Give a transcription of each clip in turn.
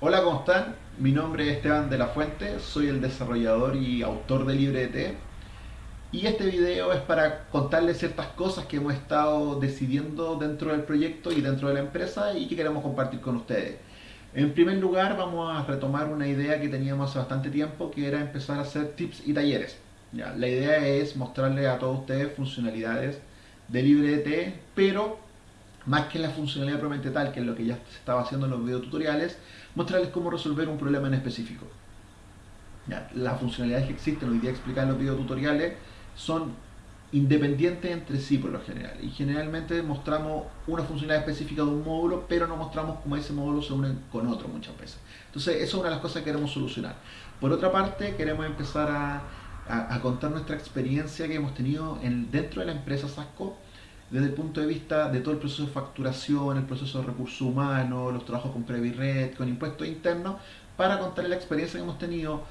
Hola, ¿cómo están? Mi nombre es Esteban de la Fuente, soy el desarrollador y autor de LibreT y este video es para contarles ciertas cosas que hemos estado decidiendo dentro del proyecto y dentro de la empresa y que queremos compartir con ustedes. En primer lugar vamos a retomar una idea que teníamos hace bastante tiempo que era empezar a hacer tips y talleres. ¿ya? La idea es mostrarles a todos ustedes funcionalidades de LibreT, pero más que la funcionalidad propiamente tal, que es lo que ya se estaba haciendo en los videotutoriales, mostrarles cómo resolver un problema en específico. Las funcionalidades que existen hoy día explicadas en los videotutoriales son independientes entre sí por lo general. Y generalmente mostramos una funcionalidad específica de un módulo, pero no mostramos cómo ese módulo se une con otro muchas veces. Entonces, eso es una de las cosas que queremos solucionar. Por otra parte, queremos empezar a contar nuestra experiencia que hemos tenido en, dentro de la empresa Sasco desde el punto de vista de todo el proceso de facturación, el proceso de recursos humanos, los trabajos con Previred, con impuestos internos, para contarles la experiencia que hemos tenido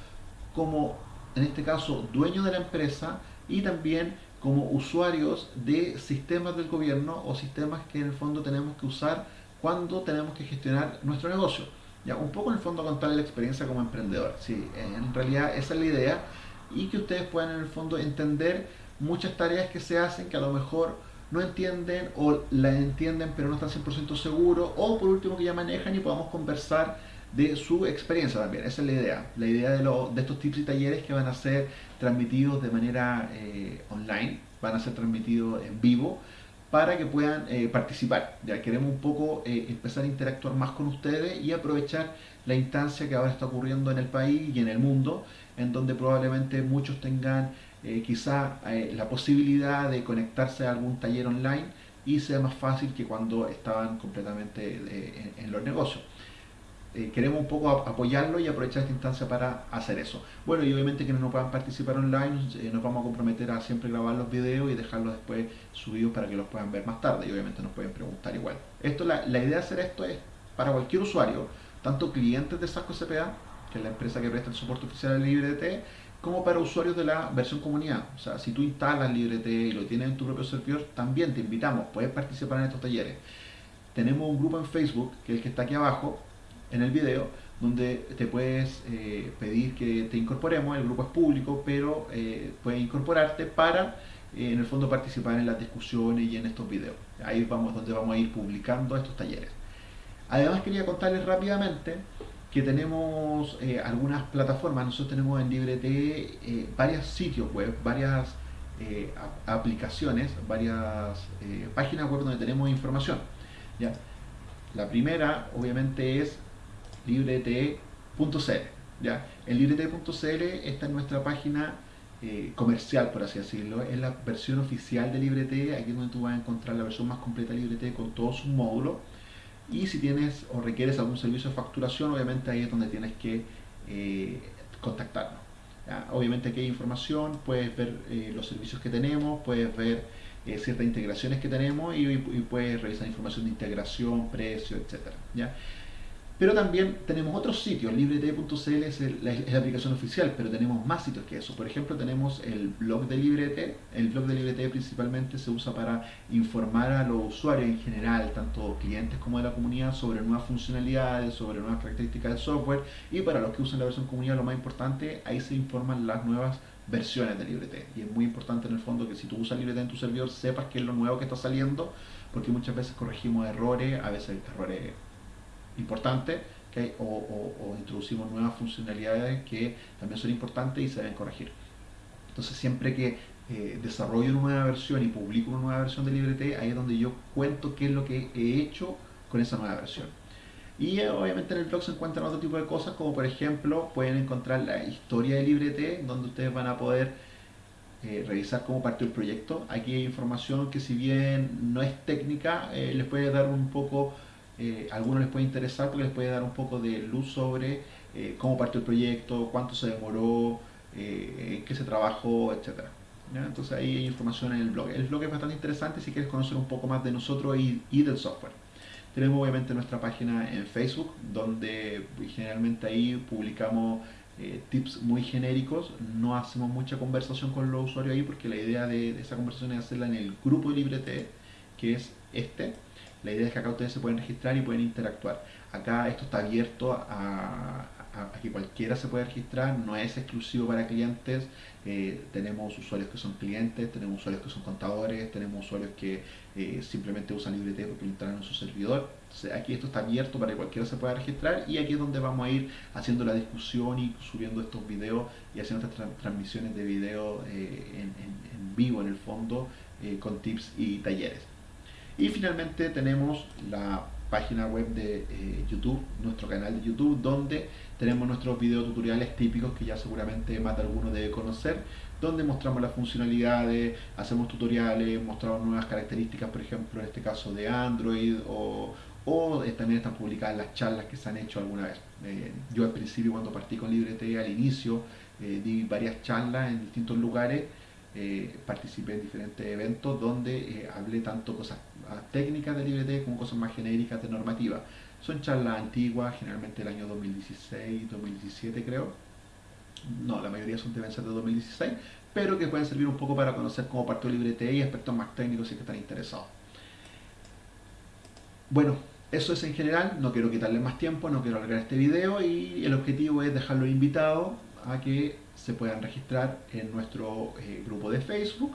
como, en este caso, dueños de la empresa y también como usuarios de sistemas del gobierno o sistemas que en el fondo tenemos que usar cuando tenemos que gestionar nuestro negocio. Ya, un poco en el fondo contarles la experiencia como emprendedor. Sí, en realidad esa es la idea y que ustedes puedan en el fondo entender muchas tareas que se hacen que a lo mejor no entienden o la entienden pero no están 100% seguros o por último que ya manejan y podamos conversar de su experiencia también, esa es la idea la idea de, lo, de estos tips y talleres que van a ser transmitidos de manera eh, online van a ser transmitidos en vivo para que puedan eh, participar. Ya queremos un poco eh, empezar a interactuar más con ustedes y aprovechar la instancia que ahora está ocurriendo en el país y en el mundo en donde probablemente muchos tengan eh, quizá eh, la posibilidad de conectarse a algún taller online y sea más fácil que cuando estaban completamente eh, en, los negocios. Queremos un poco apoyarlo y aprovechar esta instancia para hacer eso. Bueno, y obviamente quienes no puedan participar online, nos vamos a comprometer a siempre grabar los videos y dejarlos después subidos para que los puedan ver más tarde y obviamente nos pueden preguntar igual. Esto, la, la idea de hacer esto es para cualquier usuario, tanto clientes de Sasco CPA, que es la empresa que presta el soporte oficial al LibreT, como para usuarios de la versión comunidad. O sea, si tú instalas LibreT y lo tienes en tu propio servidor, también te invitamos, puedes participar en estos talleres. Tenemos un grupo en Facebook, que es el que está aquí abajo, en el video, donde te puedes eh, pedir que te incorporemos, el grupo es público, pero eh, puedes incorporarte para, eh, en el fondo, participar en las discusiones y en estos videos. Ahí vamos donde vamos a ir publicando estos talleres. Además quería contarles rápidamente que tenemos eh, algunas plataformas, nosotros tenemos en LibreT eh, varios sitios web, varias eh, aplicaciones, varias eh, páginas web donde tenemos información. ¿ya? La primera obviamente es librete.cl. ¿ya? En librete.cl está en nuestra página comercial, por así decirlo, es la versión oficial de LibreT, aquí es donde tú vas a encontrar la versión más completa de LibreT con todos sus módulos y si tienes o requieres algún servicio de facturación, obviamente ahí es donde tienes que eh, contactarnos. Obviamente aquí hay información, puedes ver eh, los servicios que tenemos, puedes ver eh, ciertas integraciones que tenemos y, puedes revisar información de integración, precio, etc. ¿ya? Pero también tenemos otros sitios, librete.cl es, la aplicación oficial, pero tenemos más sitios que eso. Por ejemplo, tenemos el blog de Librete. El blog de Librete principalmente se usa para informar a los usuarios en general, tanto clientes como de la comunidad, sobre nuevas funcionalidades, sobre nuevas características del software. Y para los que usan la versión comunidad, lo más importante, ahí se informan las nuevas versiones de Librete. Y es muy importante en el fondo que si tú usas Librete en tu servidor, sepas qué es lo nuevo que está saliendo, porque muchas veces corregimos errores, a veces errores importante o, introducimos nuevas funcionalidades que también son importantes y se deben corregir. Entonces siempre que eh, desarrollo una nueva versión y publico una nueva versión de LibreT, ahí es donde yo cuento qué es lo que he hecho con esa nueva versión. Y eh, obviamente en el blog se encuentran otro tipo de cosas, como por ejemplo pueden encontrar la historia de LibreT, donde ustedes van a poder eh, revisar cómo partió el proyecto. Aquí hay información que si bien no es técnica, les puede dar un poco eh, algunos les puede interesar porque les puede dar un poco de luz sobre eh, cómo partió el proyecto, cuánto se demoró, eh, qué se trabajó, etc. Entonces ahí hay información en el blog. El blog es bastante interesante si quieres conocer un poco más de nosotros y, y del software. Tenemos obviamente nuestra página en Facebook, donde generalmente ahí publicamos eh, tips muy genéricos, no hacemos mucha conversación con los usuarios ahí porque la idea de, de esa conversación es hacerla en el grupo de LibreT, que es este, la idea es que acá ustedes se pueden registrar y pueden interactuar. Acá esto está abierto a, que cualquiera se pueda registrar, no es exclusivo para clientes. Eh, tenemos usuarios que son clientes, tenemos usuarios que son contadores, tenemos usuarios que eh, simplemente usan LibreT porque lo instalan en su servidor. aquí esto está abierto para que cualquiera se pueda registrar y aquí es donde vamos a ir haciendo la discusión y subiendo estos videos y haciendo estas transmisiones de video eh, en, vivo en el fondo con tips y talleres. Y finalmente tenemos la página web de eh, YouTube, nuestro canal de YouTube, donde tenemos nuestros videotutoriales típicos que ya seguramente más de alguno debe conocer, donde mostramos las funcionalidades, hacemos tutoriales, mostramos nuevas características, por ejemplo, en este caso de Android, o, también están publicadas las charlas que se han hecho alguna vez. Eh, yo al principio, cuando partí con LibreT, al inicio, eh, di varias charlas en distintos lugares, participé en diferentes eventos donde hablé tanto cosas técnicas de LibreT como cosas más genéricas de normativa. Son charlas antiguas, generalmente del año 2016, 2017 creo. No, la mayoría son deben ser de 2016, pero que pueden servir un poco para conocer cómo partió LibreT y aspectos más técnicos si que están interesados. Bueno, eso es en general, no quiero quitarle más tiempo, no quiero alargar este video y el objetivo es dejarlo invitado a que se puedan registrar en nuestro eh, grupo de Facebook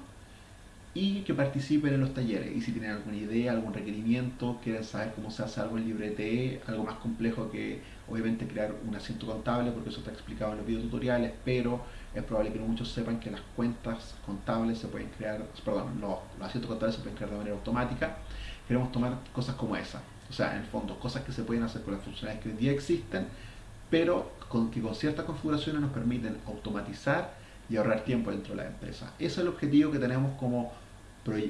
y que participen en los talleres. Y si tienen alguna idea, algún requerimiento, quieren saber cómo se hace algo en LibreTE, algo más complejo que obviamente crear un asiento contable, porque eso está explicado en los videotutoriales, pero es probable que no muchos sepan que las cuentas contables se pueden crear, perdón, los, los asientos contables se pueden crear de manera automática. Queremos tomar cosas como esa, o sea, en el fondo, cosas que se pueden hacer con las funcionalidades que hoy día existen, pero con, que con ciertas configuraciones nos permiten automatizar y ahorrar tiempo dentro de la empresa. Ese es el objetivo que tenemos como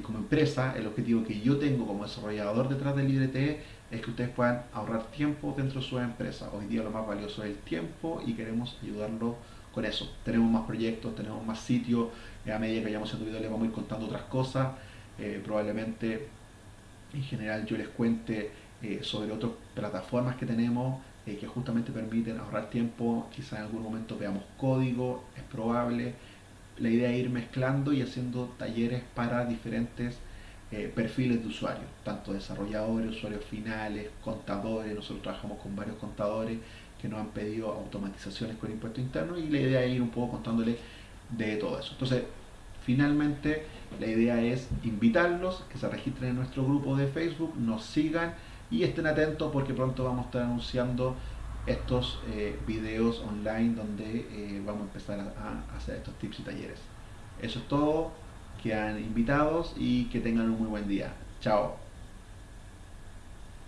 como empresa, el objetivo que yo tengo como desarrollador detrás del LibreTE es que ustedes puedan ahorrar tiempo dentro de su empresa. Hoy día lo más valioso es el tiempo y queremos ayudarlo con eso. Tenemos más proyectos, tenemos más sitios, a medida que vayamos haciendo videos les vamos a ir contando otras cosas. Eh, probablemente en general yo les cuente eh, sobre otras plataformas que tenemos eh, que justamente permiten ahorrar tiempo, quizás en algún momento veamos código, es probable la idea es ir mezclando y haciendo talleres para diferentes eh, perfiles de usuarios, tanto desarrolladores, usuarios finales, contadores, nosotros trabajamos con varios contadores que nos han pedido automatizaciones con impuesto interno y la idea es ir un poco contándoles de todo eso. Entonces, finalmente la idea es invitarlos, que se registren en nuestro grupo de Facebook, nos sigan y estén atentos porque pronto vamos a estar anunciando estos eh, videos online donde eh, vamos a empezar a, hacer estos tips y talleres. Eso es todo, quedan invitados y que tengan un muy buen día. Chao.